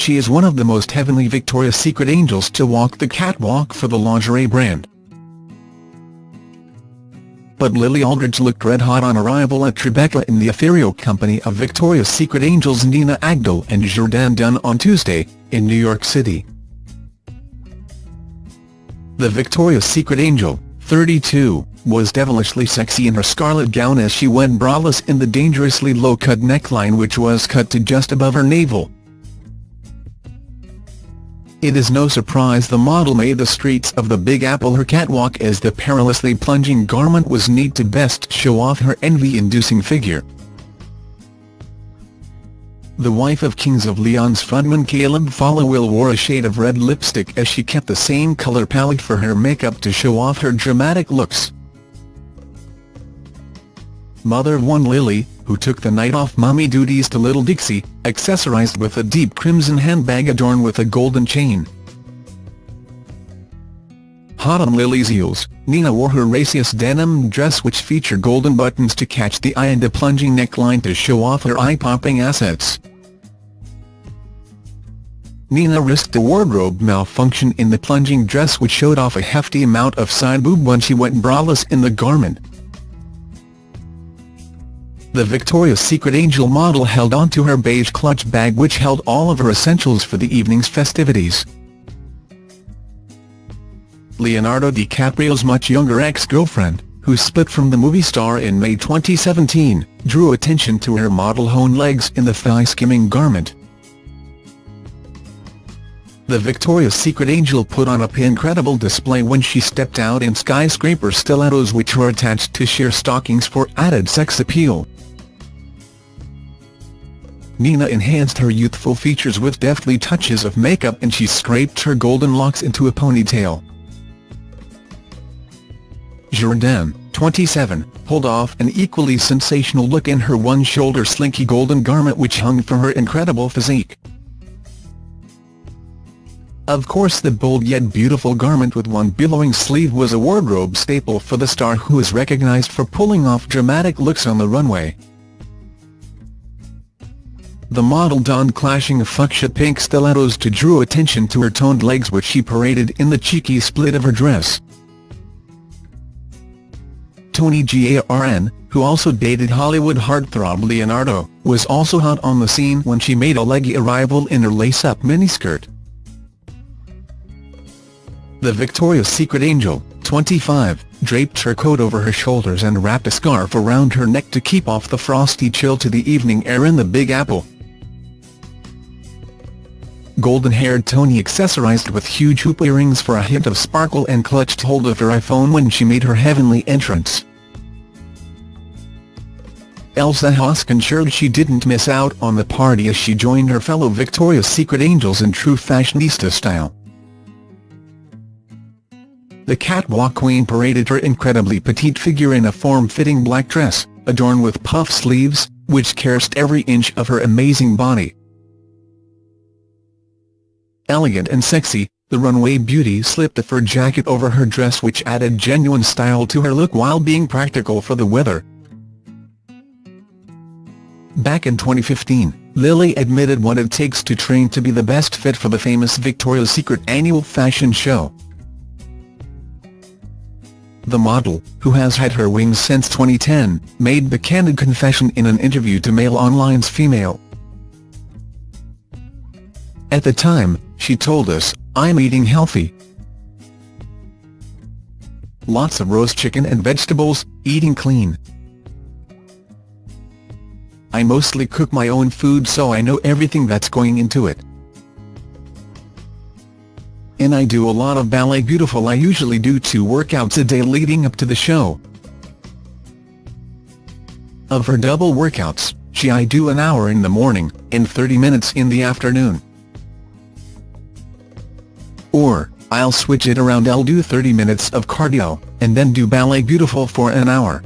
She is one of the most heavenly Victoria's Secret angels to walk the catwalk for the lingerie brand. But Lily Aldridge looked red-hot on arrival at Tribeca in the ethereal company of Victoria's Secret angels Nina Agdal and Jourdan Dunn on Tuesday, in New York City. The Victoria's Secret angel, 32, was devilishly sexy in her scarlet gown as she went braless in the dangerously low-cut neckline which was cut to just above her navel. It is no surprise the model made the streets of the Big Apple her catwalk as the perilously plunging garment was neat to best show off her envy-inducing figure. The wife of Kings of Leon's frontman Caleb Followill wore a shade of red lipstick as she kept the same colour palette for her makeup to show off her dramatic looks. Mother of one Lily, who took the night off mommy duties to Little Dixie, accessorized with a deep crimson handbag adorned with a golden chain. Hot on Lily's heels, Nina wore her raciest denim dress which featured golden buttons to catch the eye and a plunging neckline to show off her eye-popping assets. Nina risked a wardrobe malfunction in the plunging dress which showed off a hefty amount of side boob when she went braless in the garment. The Victoria's Secret Angel model held onto her beige clutch bag which held all of her essentials for the evening's festivities. Leonardo DiCaprio's much younger ex-girlfriend, who split from the movie star in May 2017, drew attention to her model-honed legs in the thigh-skimming garment. The Victoria's Secret Angel put on a incredible display when she stepped out in skyscraper stilettos which were attached to sheer stockings for added sex appeal. Nina enhanced her youthful features with deftly touches of makeup and she scraped her golden locks into a ponytail. Jourdan, 27, pulled off an equally sensational look in her one-shoulder slinky golden garment which hung from her incredible physique. Of course the bold yet beautiful garment with one billowing sleeve was a wardrobe staple for the star who is recognized for pulling off dramatic looks on the runway. The model donned clashing fuchsia pink stilettos to draw attention to her toned legs which she paraded in the cheeky split of her dress. Toni Garrn, who also dated Hollywood heartthrob Leonardo, was also hot on the scene when she made a leggy arrival in her lace-up miniskirt. The Victoria's Secret Angel, 25, draped her coat over her shoulders and wrapped a scarf around her neck to keep off the frosty chill to the evening air in the Big Apple golden-haired Toni accessorized with huge hoop earrings for a hint of sparkle and clutched hold of her iPhone when she made her heavenly entrance. Elsa Hosk ensured she didn't miss out on the party as she joined her fellow Victoria's Secret angels in true fashionista style. The catwalk queen paraded her incredibly petite figure in a form-fitting black dress, adorned with puff sleeves, which caressed every inch of her amazing body. Elegant and sexy, the runway beauty slipped a fur jacket over her dress which added genuine style to her look while being practical for the weather. Back in 2015, Lily admitted what it takes to train to be the best fit for the famous Victoria's Secret annual fashion show. The model, who has had her wings since 2010, made the candid confession in an interview to Mail Online's Femail. At the time, she told us, I'm eating healthy. Lots of roast chicken and vegetables, eating clean. I mostly cook my own food so I know everything that's going into it. And I do a lot of ballet beautiful I usually do two workouts a day leading up to the show. Of her double workouts, she I do an hour in the morning, and 30 minutes in the afternoon. Or, I'll switch it around I'll do 30 minutes of cardio, and then do ballet beautiful for an hour.